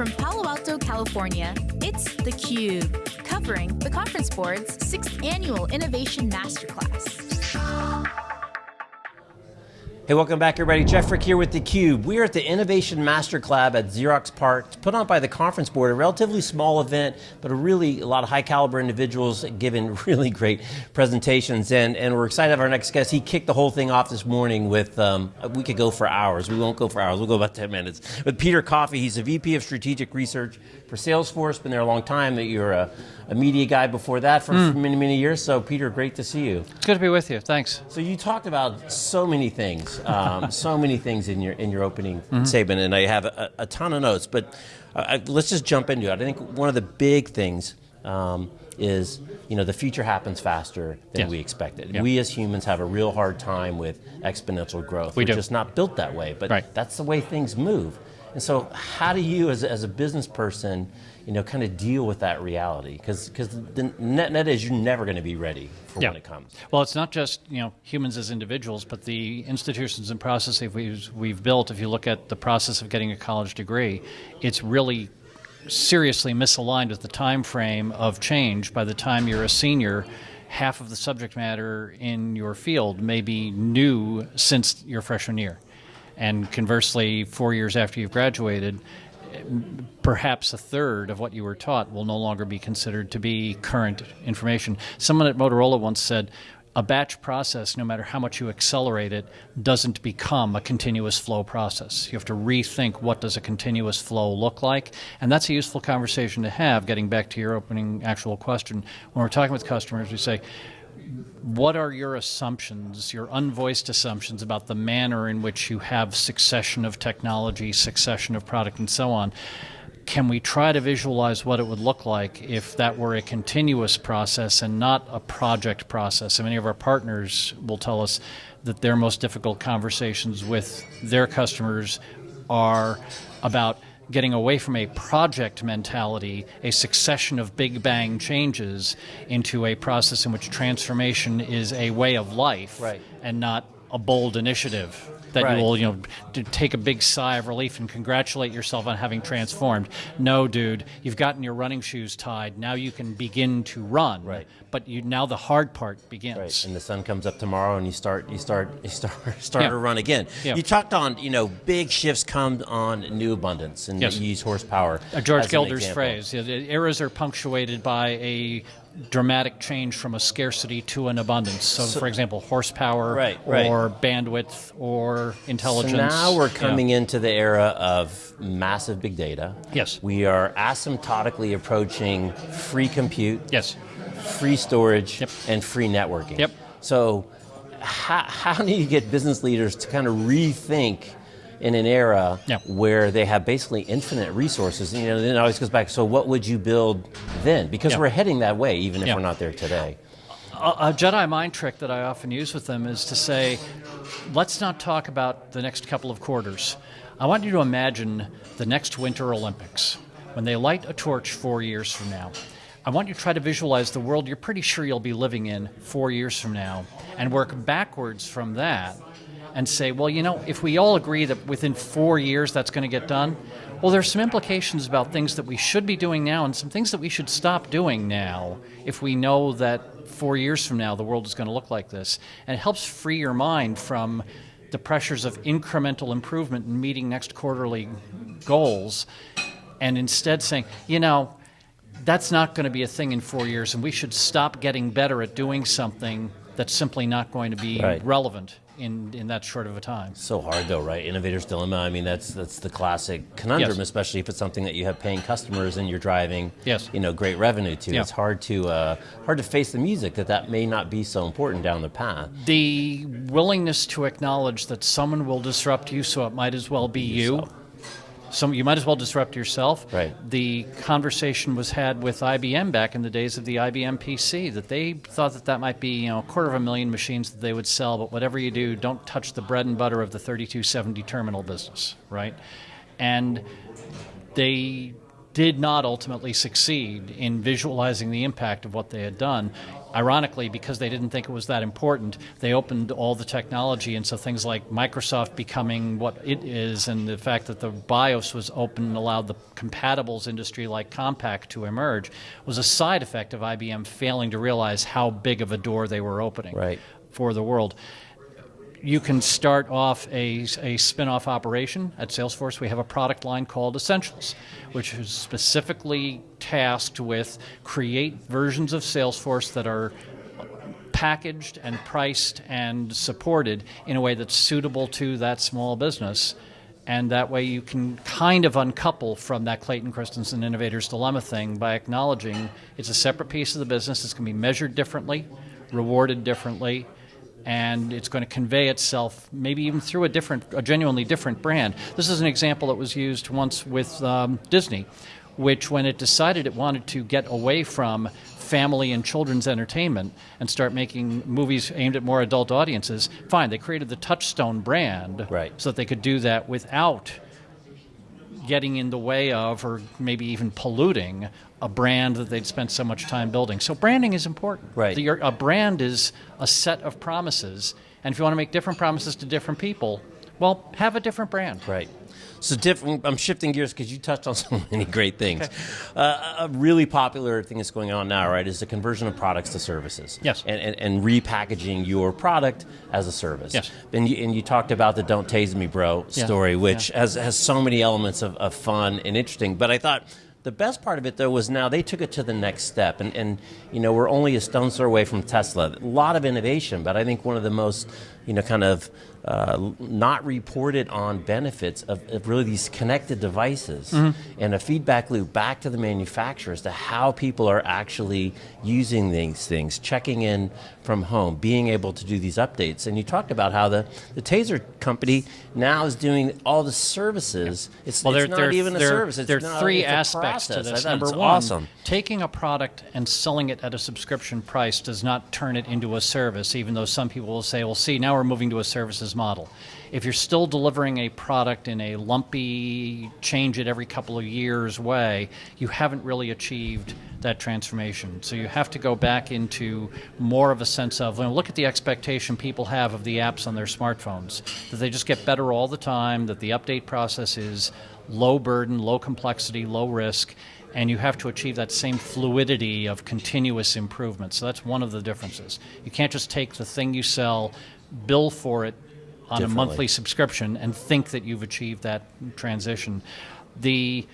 From Palo Alto, California, it's theCUBE, covering the Conference Board's 6th Annual Innovation Masterclass. Hey, welcome back everybody. Jeff Frick here with theCUBE. We are at the Innovation Masterclub at Xerox PARC. It's put on by the Conference Board, a relatively small event, but a really, a lot of high caliber individuals giving really great presentations. And, and we're excited to have our next guest. He kicked the whole thing off this morning with, um, we could go for hours. We won't go for hours, we'll go about 10 minutes. With Peter Coffee, he's a VP of Strategic Research for Salesforce, been there a long time. You're a, a media guy before that for, mm. for many, many years. So Peter, great to see you. It's good to be with you, thanks. So you talked about so many things um, so many things in your in your opening mm -hmm. statement, and I have a, a ton of notes. But uh, I, let's just jump into it. I think one of the big things um, is you know the future happens faster than yes. we expected. Yeah. We as humans have a real hard time with exponential growth. We We're do. just not built that way. But right. that's the way things move. And so, how do you, as, as a business person, you know, kind of deal with that reality? Because the net net is you're never going to be ready for yeah. when it comes. Well, it's not just you know humans as individuals, but the institutions and processes we've, we've built. If you look at the process of getting a college degree, it's really seriously misaligned with the time frame of change. By the time you're a senior, half of the subject matter in your field may be new since your freshman year. And conversely, four years after you've graduated, perhaps a third of what you were taught will no longer be considered to be current information. Someone at Motorola once said, a batch process, no matter how much you accelerate it, doesn't become a continuous flow process. You have to rethink what does a continuous flow look like, and that's a useful conversation to have, getting back to your opening actual question. When we're talking with customers, we say, what are your assumptions, your unvoiced assumptions about the manner in which you have succession of technology, succession of product, and so on? Can we try to visualize what it would look like if that were a continuous process and not a project process? And many of our partners will tell us that their most difficult conversations with their customers are about getting away from a project mentality, a succession of big bang changes, into a process in which transformation is a way of life right. and not a bold initiative that right. you will, you know, take a big sigh of relief and congratulate yourself on having transformed. No, dude, you've gotten your running shoes tied. Now you can begin to run. Right. But you now the hard part begins. Right. And the sun comes up tomorrow, and you start, you start, you start, start yeah. to run again. Yeah. You talked on, you know, big shifts come on new abundance, and yes. you use horsepower. Uh, George Gilder's phrase: the eras are punctuated by a dramatic change from a scarcity to an abundance. So, so for example, horsepower right, right. or bandwidth or intelligence. So now we're coming yeah. into the era of massive big data. Yes. We are asymptotically approaching free compute. Yes. Free storage yep. and free networking. Yep. So how, how do you get business leaders to kind of rethink in an era yep. where they have basically infinite resources. You know, then it always goes back, so what would you build then? Because yep. we're heading that way, even if yep. we're not there today. A, a Jedi mind trick that I often use with them is to say, let's not talk about the next couple of quarters. I want you to imagine the next Winter Olympics, when they light a torch four years from now. I want you to try to visualize the world you're pretty sure you'll be living in four years from now, and work backwards from that and say, well, you know, if we all agree that within four years that's going to get done, well, there's some implications about things that we should be doing now and some things that we should stop doing now if we know that four years from now the world is going to look like this. And it helps free your mind from the pressures of incremental improvement in meeting next quarterly goals and instead saying, you know, that's not going to be a thing in four years and we should stop getting better at doing something that's simply not going to be right. relevant in, in that short of a time. So hard though, right? Innovator's dilemma. I mean, that's that's the classic conundrum, yes. especially if it's something that you have paying customers and you're driving, yes. you know, great revenue to. Yeah. It's hard to uh, hard to face the music that that may not be so important down the path. The willingness to acknowledge that someone will disrupt you, so it might as well be you. So. Some, you might as well disrupt yourself. Right. The conversation was had with IBM back in the days of the IBM PC that they thought that that might be you know a quarter of a million machines that they would sell, but whatever you do, don't touch the bread and butter of the 3270 terminal business, right? And they did not ultimately succeed in visualizing the impact of what they had done. Ironically, because they didn't think it was that important, they opened all the technology, and so things like Microsoft becoming what it is, and the fact that the BIOS was open and allowed the compatibles industry like Compaq to emerge, was a side effect of IBM failing to realize how big of a door they were opening Right. for the world you can start off a, a spin-off operation at Salesforce. We have a product line called Essentials, which is specifically tasked with create versions of Salesforce that are packaged and priced and supported in a way that's suitable to that small business. And that way you can kind of uncouple from that Clayton Christensen Innovator's Dilemma thing by acknowledging it's a separate piece of the business. It's going to be measured differently, rewarded differently, and it's going to convey itself maybe even through a different, a genuinely different brand. This is an example that was used once with um, Disney, which when it decided it wanted to get away from family and children's entertainment and start making movies aimed at more adult audiences, fine, they created the Touchstone brand Right. so that they could do that without getting in the way of or maybe even polluting a brand that they'd spent so much time building. So branding is important. Right. The, a brand is a set of promises, and if you want to make different promises to different people, well, have a different brand. Right. So different. I'm shifting gears because you touched on so many great things. Uh, a really popular thing that's going on now, right, is the conversion of products to services. Yes. And, and, and repackaging your product as a service. Yes. And you, and you talked about the "Don't Tase Me, Bro" Yeah. story, which has has so many elements of, of fun and interesting. But I thought. The best part of it, though, was now they took it to the next step, and, and you know we're only a stone's throw away from Tesla. A lot of innovation, but I think one of the most, you know, kind of uh, not reported on benefits of, of really these connected devices and a feedback loop back to the manufacturer as to how people are actually using these things, checking in from home, being able to do these updates. And you talked about how the, the Taser company now is doing all the services. It's, Well, it's there, not there, even a there, service. It's there are three aspects to this. Number it's one, awesome. taking a product and selling it at a subscription price does not turn it into a service, even though some people will say, well, see, now we're moving to a services model. If you're still delivering a product in a lumpy, change it every couple of years way, you haven't really achieved that transformation. So you have to go back into more of a sense of, well, look at the expectation people have of the apps on their smartphones, that they just get better all the time, that the update process is low burden, low complexity, low risk, and you have to achieve that same fluidity of continuous improvement. So that's one of the differences. You can't just take the thing you sell, bill for it on a monthly subscription, and think that you've achieved that transition. The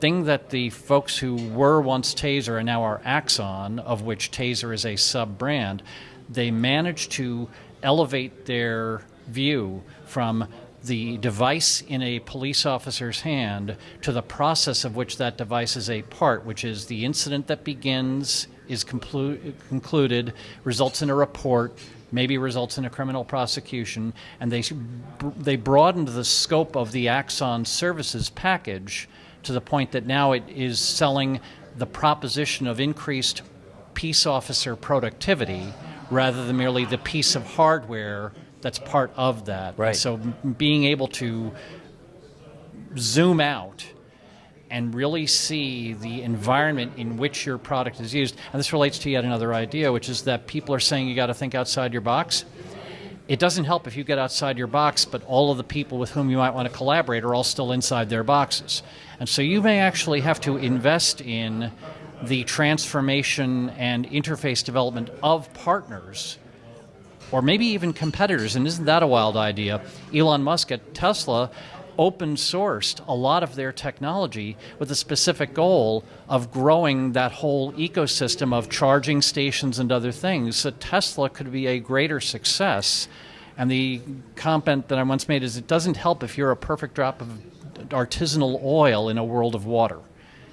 thing that the folks who were once Taser and now are Axon, of which Taser is a sub brand, they managed to elevate their view from the device in a police officer's hand to the process of which that device is a part, which is the incident that begins, is conclu- concluded, results in a report, maybe results in a criminal prosecution, and they, they broadened the scope of the Axon services package to the point that now it is selling the proposition of increased peace officer productivity rather than merely the piece of hardware that's part of that. Right. So being able to zoom out and really see the environment in which your product is used. And this relates to yet another idea, which is that people are saying you got to think outside your box. It doesn't help if you get outside your box, but all of the people with whom you might want to collaborate are all still inside their boxes. And so you may actually have to invest in the transformation and interface development of partners or maybe even competitors. And isn't that a wild idea? Elon Musk at Tesla open sourced a lot of their technology with a specific goal of growing that whole ecosystem of charging stations and other things so Tesla could be a greater success. And the comment that I once made is it doesn't help if you're a perfect drop of artisanal oil in a world of water.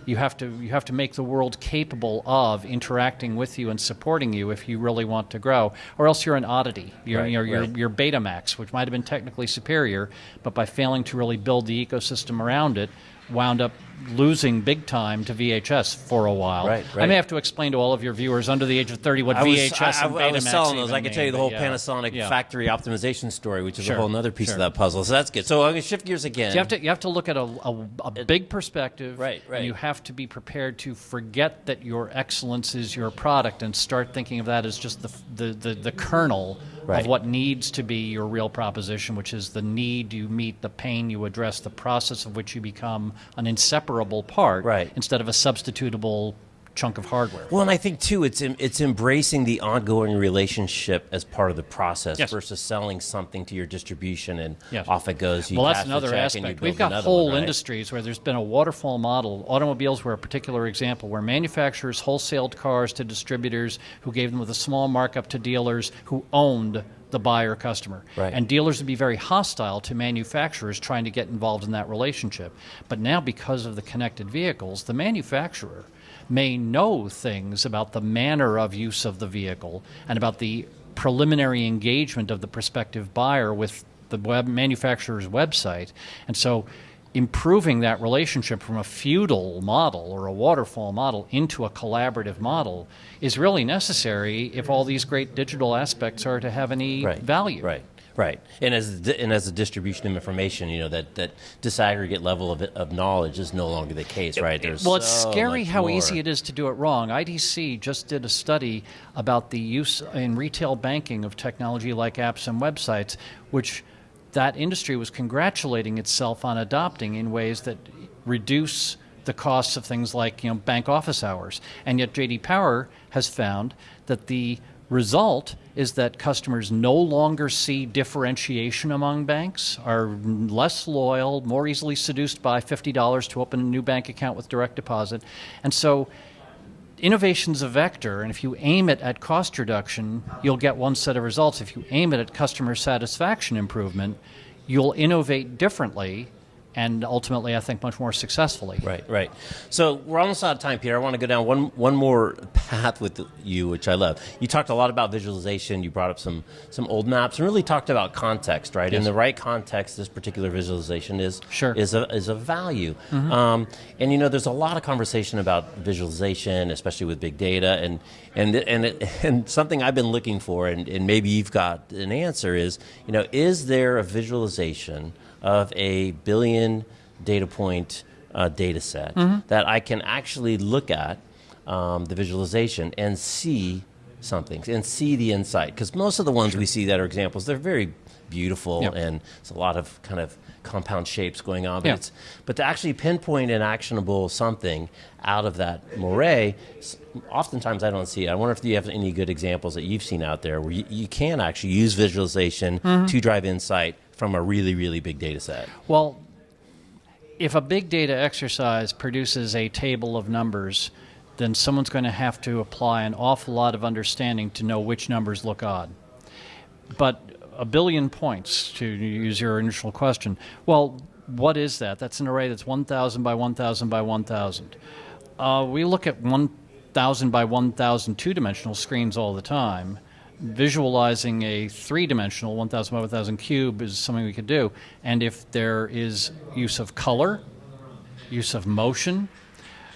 You have to you have to make the world capable of interacting with you and supporting you if you really want to grow, or else you're an oddity. You're Right, you're, you're, you're Betamax, which might have been technically superior, but by failing to really build the ecosystem around it, wound up losing big time to VHS for a while. Right, right. I may have to explain to all of your viewers under the age of 30 what I was, VHS I, I, and Betamax I was selling those. I could tell you the whole yeah. Panasonic Yeah. factory optimization story, which is Sure, a whole other piece sure. of that puzzle. So that's good. So I'm going to shift gears again. So you have to you have to look at a, a, a big perspective, Right, right. And you have to be prepared to forget that your excellence is your product and start thinking of that as just the the the, the kernel Right. of what needs to be your real proposition, which is the need you meet, the pain you address, the process of which you become an inseparable part, Right. Instead of a substitutable chunk of hardware. Well, and I think too, it's it's embracing the ongoing relationship as part of the process Yes. versus selling something to your distribution and Yes. off it goes. You well, that's another check and you aspect. We've got whole one, right? industries where there's been a waterfall model. Automobiles were a particular example where manufacturers wholesaled cars to distributors who gave them with a small markup to dealers who owned the buyer customer. Right. And dealers would be very hostile to manufacturers trying to get involved in that relationship. But now, because of the connected vehicles, the manufacturer may know things about the manner of use of the vehicle and about the preliminary engagement of the prospective buyer with the web manufacturer's website. And so improving that relationship from a feudal model or a waterfall model into a collaborative model is really necessary if all these great digital aspects are to have any right. value. Right. Right, and as the, and as a distribution of information, you know that that disaggregate level of, of knowledge is no longer the case, right? There's well, it's so scary how more. easy it is to do it wrong. IDC just did a study about the use in retail banking of technology like apps and websites, which that industry was congratulating itself on adopting in ways that reduce the costs of things like you know bank office hours. And yet JD Power has found that the result is that customers no longer see differentiation among banks, are less loyal, more easily seduced by $50 to open a new bank account with direct deposit. And so innovation's a vector, and if you aim it at cost reduction, you'll get one set of results. If you aim it at customer satisfaction improvement, you'll innovate differently and ultimately, I think, much more successfully. Right, right. So we're almost out of time, Peter. I want to go down one one more path with you, which I love. You talked a lot about visualization. You brought up some some old maps and really talked about context, right? In the right context, this particular visualization is Sure. is a is a value. Um, and you know, there's a lot of conversation about visualization, especially with big data, and and and it, and something I've been looking for, and, and maybe you've got an answer is, you know, is there a visualization of a billion data point uh, data set that I can actually look at um, the visualization and see something and see the insight? Because most of the ones we see that are examples, they're very beautiful Yep. and it's a lot of kind of compound shapes going on. But, Yeah. it's, but to actually pinpoint an actionable something out of that moiré, oftentimes I don't see it. I wonder if you have any good examples that you've seen out there where you, you can actually use visualization mm-hmm. to drive insight from a really, really big data set. Well, if a big data exercise produces a table of numbers, then someone's going to have to apply an awful lot of understanding to know which numbers look odd. But a billion points, to use your initial question, well, what is that? That's an array that's 1,000 by 1,000 by 1,000. Uh, we look at 1,000 by 1,000 two dimensional screens all the time. Visualizing a three dimensional 1,000 by 1,000 cube is something we could do. And if there is use of color, use of motion,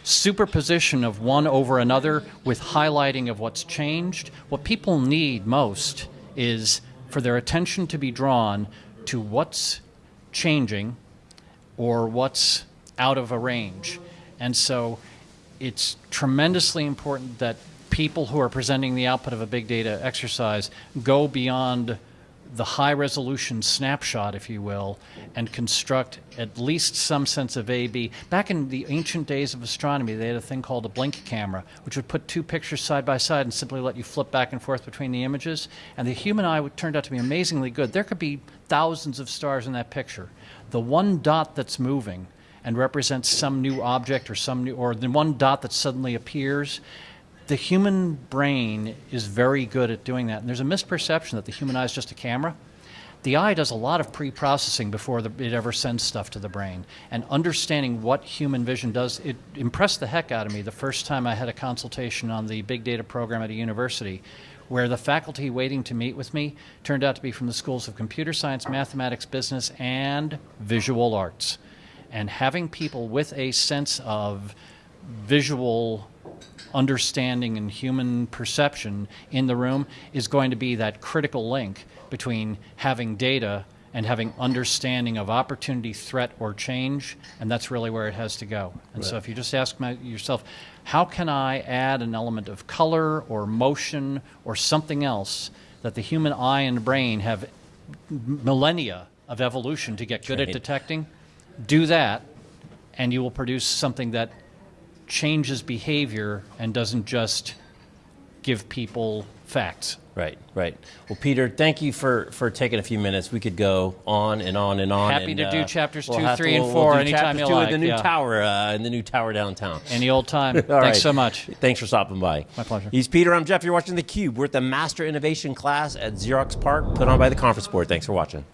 superposition of one over another with highlighting of what's changed, what people need most is for their attention to be drawn to what's changing or what's out of a range. And so it's tremendously important that people who are presenting the output of a big data exercise go beyond the high resolution snapshot, if you will, and construct at least some sense of A B. Back in the ancient days of astronomy, they had a thing called a blink camera, which would put two pictures side by side and simply let you flip back and forth between the images. And the human eye would, turned out to be amazingly good. There could be thousands of stars in that picture. The one dot that's moving and represents some new object or some new, or the one dot that suddenly appears the human brain is very good at doing that. And there's a misperception that the human eye is just a camera. The eye does a lot of pre processing before the, it ever sends stuff to the brain. And understanding what human vision does, it impressed the heck out of me the first time I had a consultation on the big data program at a university, where the faculty waiting to meet with me turned out to be from the schools of computer science, mathematics, business, and visual arts. And having people with a sense of visual understanding and human perception in the room is going to be that critical link between having data and having understanding of opportunity, threat, or change, and that's really where it has to go. And so if you just ask my, yourself, how can I add an element of color or motion or something else that the human eye and brain have millennia of evolution to get good at detecting? Do that, and you will produce something that changes behavior and doesn't just give people facts. Right, right. Well, Peter, thank you for, for taking a few minutes. We could go on and on and on. Happy and, to do uh, chapters two, have to- three, and we'll- four we'll anytime you like, the new yeah. tower, uh, in the new tower downtown. Any old time. Thanks right. so much. Thanks for stopping by. My pleasure. He's Peter. I'm Jeff. You're watching theCUBE. We're at the Master Innovation class at Xerox PARC, put on by the Conference Board. Thanks for watching.